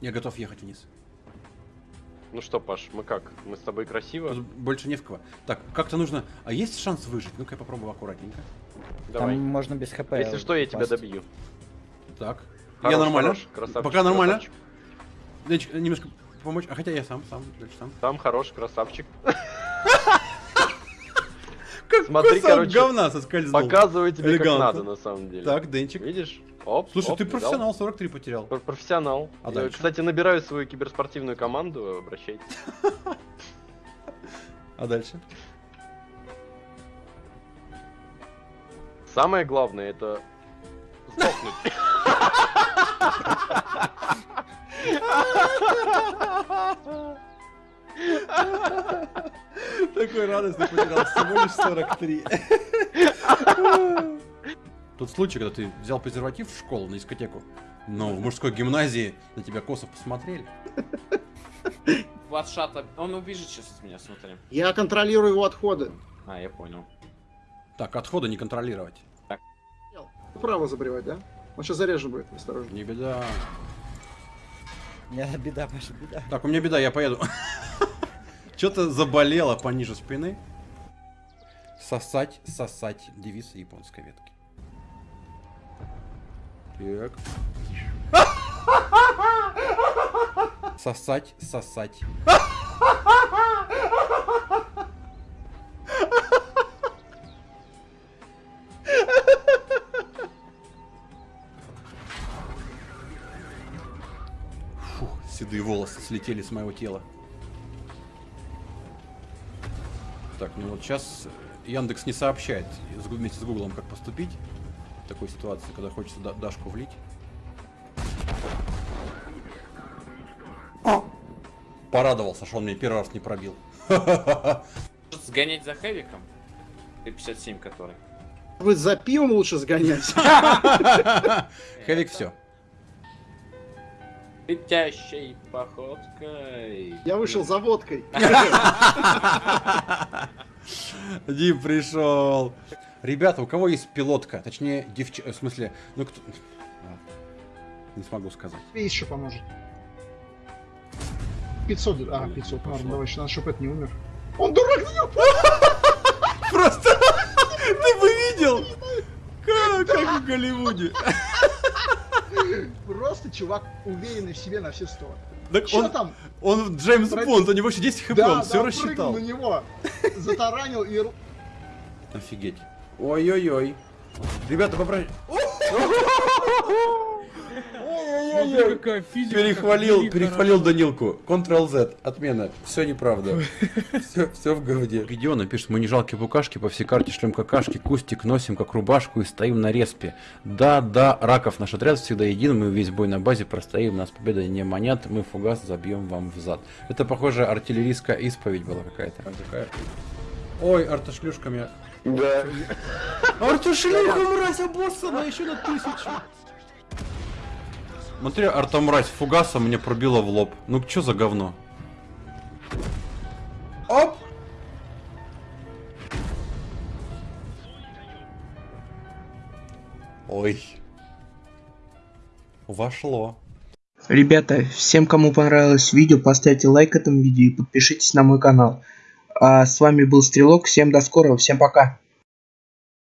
Я готов ехать вниз. Ну что, Паш, мы как? Мы с тобой красиво? Тут больше не в кого. Так, как-то нужно... А есть шанс выжить? Ну-ка я попробую аккуратненько. Давай. Там можно без хп. Если что, я тебя добью. Так. Хорош, я нормально. хорош, красавчик, Пока нормально. красавчик. Немножко помочь. А хотя я сам, сам, дальше сам. Там хорош, красавчик. Как Смотри, кусок короче, говна соскользнул. Показываю тебе, как Элегантно. надо, на самом деле. Так, Денчик. Видишь? Оп, Слушай, оп, ты профессионал, 43 потерял. Пр- Профессионал. А Я, дальше? Кстати, набираю свою киберспортивную команду, обращайтесь. А дальше? Самое главное это сдохнуть. Такой радостный потерял, всего лишь 43. Тот случай, когда ты взял презерватив в школу на дискотеку, но в мужской гимназии на тебя косо посмотрели. Ватшата, он убежит сейчас от меня, смотри. Я контролирую его отходы. А, я понял. Так, отхода не контролировать. Право забревать, да? Он сейчас заряжен будет, осторожно. Не беда. У меня беда, Паша, беда. Так, у меня беда, я поеду. Что-то заболело пониже спины. Сосать, сосать. Девиз японской ветки. Так. Сосать, сосать. Фух, седые волосы слетели с моего тела. Так, ну вот сейчас Яндекс не сообщает вместе с Гуглом, как поступить в такой ситуации, когда хочется Да- Дашку влить. Порадовался, что он мне первый раз не пробил. Может сгонять за Хэвиком? Т-57 который. Вы за пивом лучше сгонять. Хэвик все. Летящей походкой. Я вышел за водкой. Дим пришел. Ребята, у кого есть пилотка? Точнее, девч... В смысле, ну кто... Не смогу сказать. Тебе еще поможет. 500, а, 500, ладно, давай, еще надо, чтобы это не умер. Он дурак, на него Просто ты бы видел, как в Голливуде. Просто чувак уверенный в себе на все сто. Так Че он, там? он Джеймс Про- Бонд, у него еще 10 хп, Да, он да, все прыгнул рассчитал. на него, затаранил и... ру- Офигеть. Ой-ой-ой. Ребята, попросите. Смотри, какая физика. Перехвалил, перехвалил Данилку. Ctrl-Z. Отмена. Все неправда. Все, все в говне. Гедеона пишет, мы не жалкие букашки, по всей карте шлем какашки, кустик носим как рубашку и стоим на респе. Да, да, раков наш отряд всегда един, мы весь бой на базе простоим, нас победа не манят, мы фугас забьем вам в зад. Это, похоже, артиллерийская исповедь была какая-то. Ой, артошлюшка меня... Да. Артошлюха, мразь, обоссана еще на тысячу. Смотри, артомразь, фугаса мне пробила в лоб. Ну что за говно? Оп! Ой. Вошло. Ребята, всем, кому понравилось видео, поставьте лайк этому видео и подпишитесь на мой канал. А с вами был Стрелок, всем до скорого, всем пока.